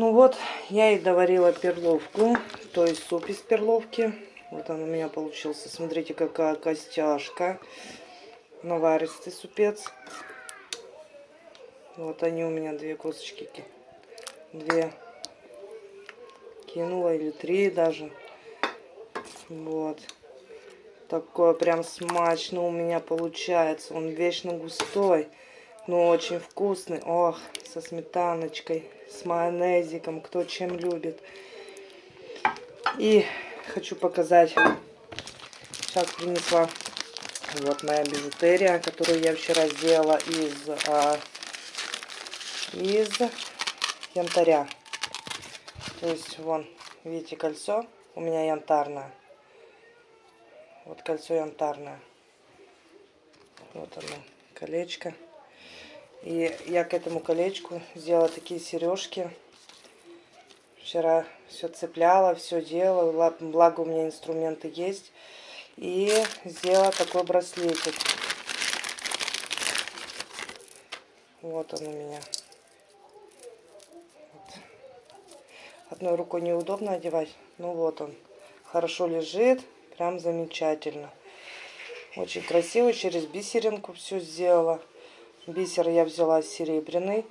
Ну вот, я и доварила перловку, то есть суп из перловки. Вот он у меня получился. Смотрите, какая костяшка. Наваристый супец. Вот они у меня две косточки. Две кинула или три даже. Вот. Такое прям смачно у меня получается. Он вечно густой, но очень вкусный. Ох, со сметаночкой, с майонезиком, кто чем любит. И хочу показать. Сейчас принесла вот моя бижутерия, которую я вчера сделала из, а, из янтаря. То есть, вон, видите, кольцо у меня янтарное. Вот кольцо янтарное. Вот оно, колечко. И я к этому колечку сделала такие сережки. Вчера все цепляла, все делала. Благо у меня инструменты есть. И сделала такой браслетик. Вот он у меня. Одной рукой неудобно одевать. Ну вот он. Хорошо лежит. Прям замечательно. Очень красиво. Через бисеринку все сделала. Бисер я взяла серебряный.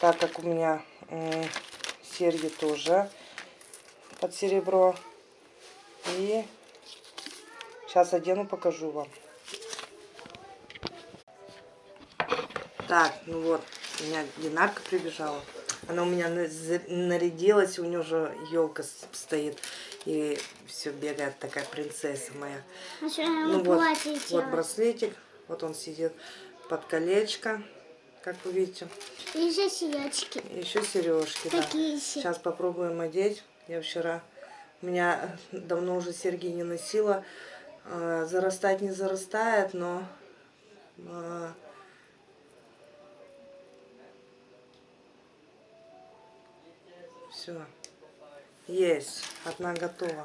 Так как у меня серьги тоже под серебро. И сейчас одену, покажу вам. Так, ну вот, у меня Динарка прибежала. Она у меня нарядилась, у нее уже елка стоит. И все бегает такая принцесса моя. А ну вот, вот браслетик. Вот он сидит под колечко. Как вы видите. И еще сережки. Еще сережки, да. Сейчас попробуем одеть. Я вчера... У меня давно уже серьги не носила. А, зарастать не зарастает, но... А, Все. Есть. Одна готова.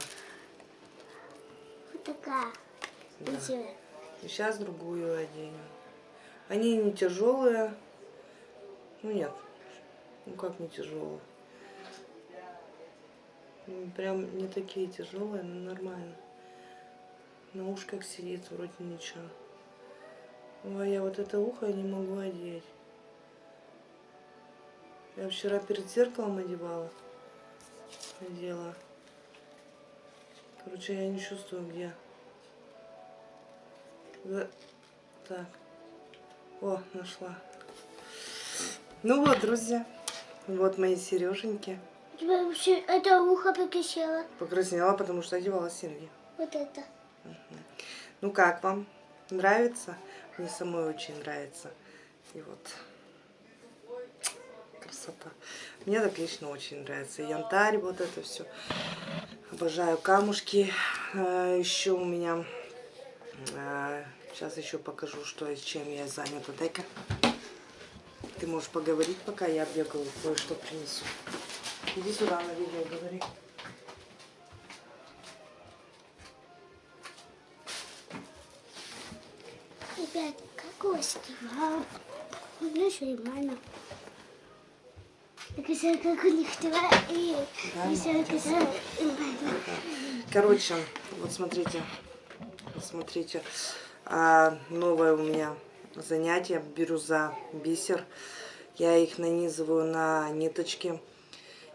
Вот такая. Да. И сейчас другую оденем. Они не тяжелые. Ну нет. Ну как не тяжелые? Ну, прям не такие тяжелые, но нормально. На ушках сидит, вроде ничего. Ой, я вот это ухо не могу одеть. Я вчера перед зеркалом одевала надела. Короче, я не чувствую, где. Так. О, нашла. Ну вот, друзья. Вот мои сереженьки. вообще это ухо покраснело. Покраснела, потому что одевала серьги. Вот это. Угу. Ну как вам? Нравится? Мне самой очень нравится. И вот красота. Мне так лично очень нравится. Янтарь, вот это все. Обожаю камушки. А, еще у меня... Сейчас еще покажу, что и чем я занята. Дай-ка. Ты можешь поговорить, пока я бегаю, кое-что принесу. Иди сюда на видео говори. Ребят. Вау. Ну, что нормально. Короче, вот смотрите, смотрите, а, новое у меня занятие, бирюза, бисер. Я их нанизываю на ниточки.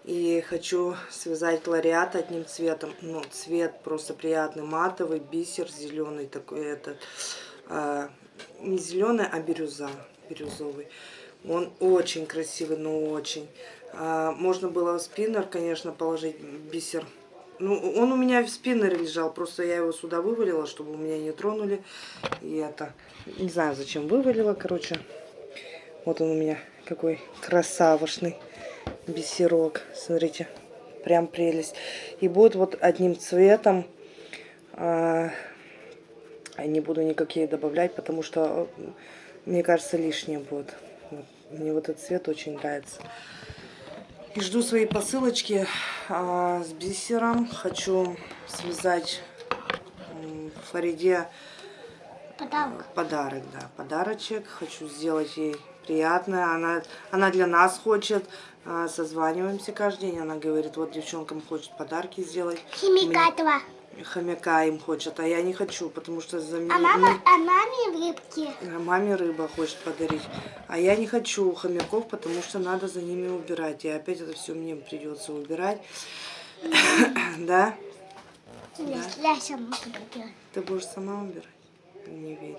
И хочу связать лариат одним цветом. Ну, цвет просто приятный, матовый, бисер зеленый такой этот. А, не зеленый, а бирюза, бирюзовый. Он очень красивый, но очень. А, можно было в спиннер, конечно, положить бисер. Ну, он у меня в спиннере лежал, просто я его сюда вывалила, чтобы у меня не тронули. И это, не знаю, зачем вывалила, короче. Вот он у меня какой красавошный бисерок. Смотрите, прям прелесть. И будет вот одним цветом. А, не буду никакие добавлять, потому что, мне кажется, лишнее будет. Вот. Мне вот этот цвет очень нравится. И жду свои посылочки а, с бисером. Хочу связать Фариде подарок. подарок, да, подарочек. Хочу сделать ей приятная. Она, она для нас хочет. А, Созваниваемся каждый день. Она говорит, вот девчонкам хочет подарки сделать. Химика два. Хомяка им хочет, а я не хочу, потому что за меня... А мама, а маме рыбки. А Маме рыба хочет подарить. А я не хочу хомяков, потому что надо за ними убирать. И опять это все мне придется убирать. Да? Я, я сама буду. Ты будешь сама убирать? Не верю.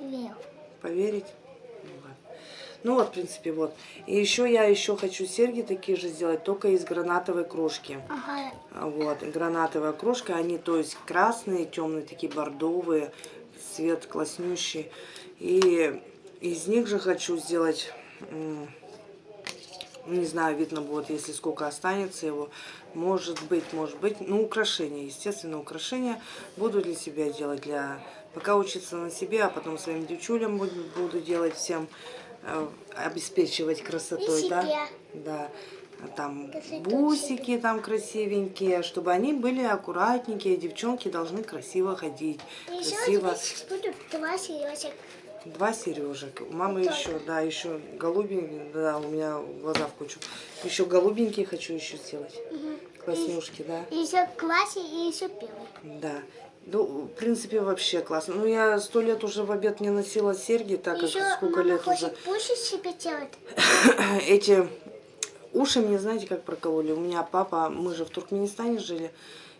Верю. Поверить? Ну, вот, в принципе, вот. И еще я еще хочу серьги такие же сделать, только из гранатовой крошки. Ага. Вот, гранатовая крошка, они, то есть, красные, темные, такие бордовые, цвет класснющий. И из них же хочу сделать, не знаю, видно будет, если сколько останется его. Может быть, может быть, ну, украшения, естественно, украшения буду для себя делать, для пока учиться на себе, а потом своим девчулям буду, буду делать всем, обеспечивать красотой, И да? Да. Там бусики там красивенькие, чтобы они были аккуратненькие, девчонки должны красиво ходить, И красиво. будут два сережек. Два сережек. У мамы Вот еще, да, еще голубенькие, да, у меня глаза в кучу. Еще голубенькие хочу еще сделать. Класснюшки, да. И еще классе, и еще первый. Да. Ну, в принципе, вообще классно. Ну, я сто лет уже в обед не носила серьги, так как сколько мама лет уже. пушить себе делать. Эти уши мне, знаете, как прокололи? У меня папа, мы же в Туркменистане жили,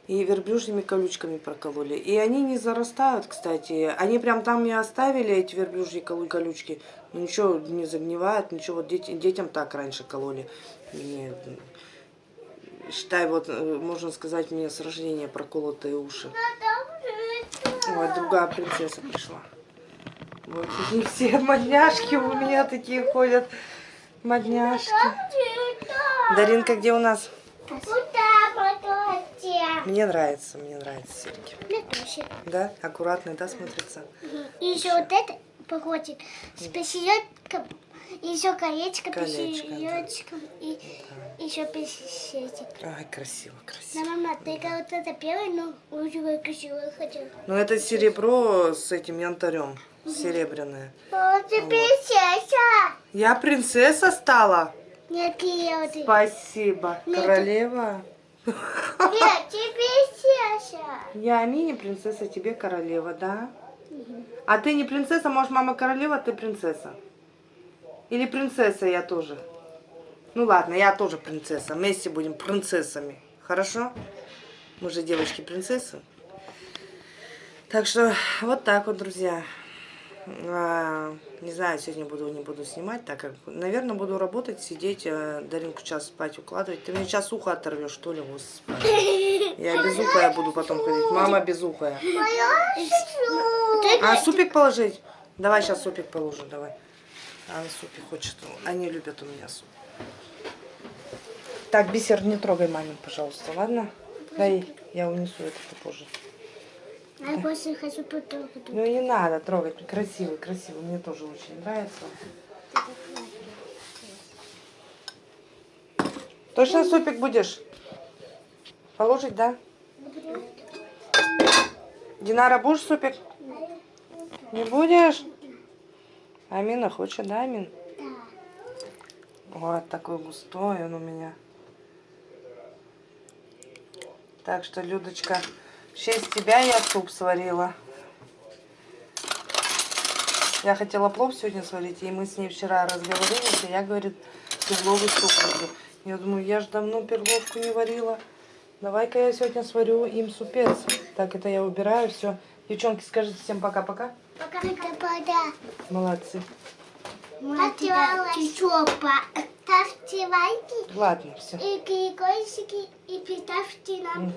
и верблюжьими колючками прокололи. И они не зарастают, кстати. Они прям там и оставили, эти верблюжьи колючки. Ну, ничего не загнивает, ничего. Вот дети- детям так раньше кололи. Мне, считай, вот, э, можно сказать, мне с рождения проколотые уши. Вот, другая принцесса пришла. Вот, и все модняшки у меня такие ходят. Модняшки. Даринка, где у нас? Мне нравится, мне нравятся серьги. Мне тоже. Да? Аккуратные, да, смотрится? И еще вот это походит с посередком, еще колечко Колечко, да. посередочком, и еще посередик. Ай, красиво, Да, красиво. мама, ты как вот это первый, но очень красивый хотел. Ну, это серебро с этим янтарем. Серебряное. Ты принцесса! Я принцесса стала? Нет, я вот... Нет, Спасибо. Нет. Королева. ты принцесса! Я мини-принцесса, тебе королева, да? А ты не принцесса, может, мама королева, ты принцесса? Или принцесса я тоже? Ну ладно, я тоже принцесса. Вместе будем принцессами. Хорошо? Мы же девочки-принцессы. Так что вот так вот, друзья. А, Не знаю, сегодня буду, не буду снимать, так как, наверное, буду работать, сидеть, а Даринку сейчас спать укладывать. Ты мне сейчас ухо оторвешь, что ли, господи. Я безухая буду потом ходить. Мама безухая. Ты А супик положить? Давай сейчас супик положу, давай. Она супик хочет. Они любят у меня суп. Так, бисер, не трогай мамин, пожалуйста, ладно? Дай, я унесу это попозже. Я больше хочу потрогать. Ну не надо трогать, красивый, красивый, мне тоже очень нравится. Точно супик будешь? Положить, да? Динара, будешь супик? Не будешь? Амина хочет, да, Амин? Вот такой густой он у меня. Так что, Людочка, в честь тебя я суп сварила. Я хотела плов сегодня сварить, и мы с ней вчера разговорились, и я, говорит, перловый суп люблю. Я думаю, я же давно перловку не варила. Давай-ка я сегодня сварю им супец. Так, это я убираю, все. Девчонки, скажите всем пока-пока. Пока-пока. Молодцы. Ставьте лайки Ладно, все. и колокольчики и поставьте нам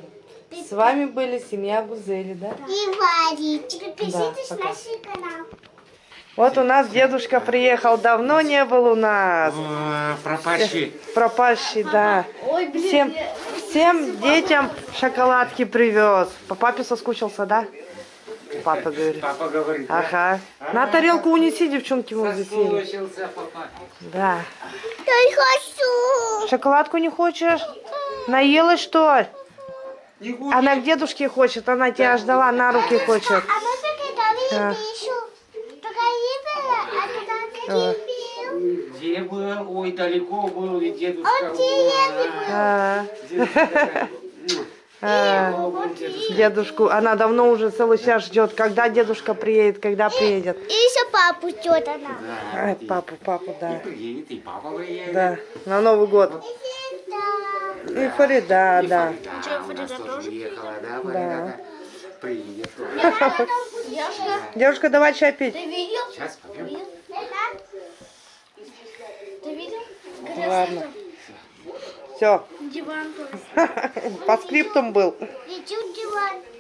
С вами были семья Гузели, да? и варить. Подпишитесь Да, на пока. наш канал. Вот у нас дедушка приехал, давно не был у нас. Пропащий. Пропащий, да. Всем, всем детям шоколадки привез. По папе соскучился, да? Папа говорит. Папа говорит. да? Ага. На тарелку унеси, девчонки, мы здесь. Да. Я хочу. Шоколадку не хочешь? Наелась, что ли? Не хочешь? Она к дедушке хочет, она тебя ждала, на руки хочет. А мы пока Да. не а не Э, Ой, далеко был, ведь дедушка. А, Дедушка. а, Далеко был дедушка. дедушку, она давно уже целый час ждет, когда дедушка приедет, когда приедет. И еще папу ждет она. Да, Ай, и- папу, папу, И да. приедет, и папа приедет. Да, на Новый год. Да. И Фарида, И да. Фарида у нас тоже приехала, да, Фарида? Приехала. Девушка, Девушка, давай чай пить. ты видел? Сейчас попьем. Ты видел? Ладно. Все. Диван. По скриптум был. В диван.